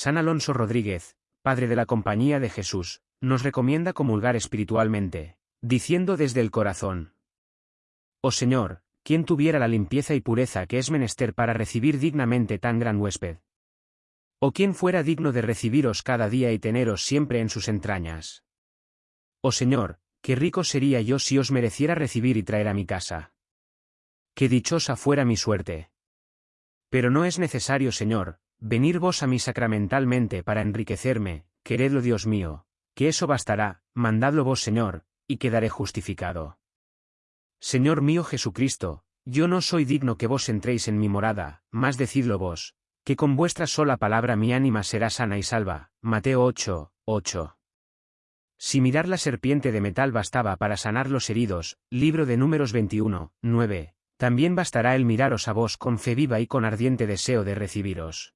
San Alonso Rodríguez, padre de la Compañía de Jesús, nos recomienda comulgar espiritualmente, diciendo desde el corazón. Oh Señor, ¿quién tuviera la limpieza y pureza que es menester para recibir dignamente tan gran huésped? ¿O quién fuera digno de recibiros cada día y teneros siempre en sus entrañas? Oh Señor, qué rico sería yo si os mereciera recibir y traer a mi casa. Qué dichosa fuera mi suerte. Pero no es necesario, Señor, venir vos a mí sacramentalmente para enriquecerme, queredlo Dios mío, que eso bastará, mandadlo vos, Señor, y quedaré justificado. Señor mío Jesucristo, yo no soy digno que vos entréis en mi morada, más decidlo vos, que con vuestra sola palabra mi ánima será sana y salva. Mateo 8, 8. Si mirar la serpiente de metal bastaba para sanar los heridos, libro de números 21, 9, también bastará el miraros a vos con fe viva y con ardiente deseo de recibiros.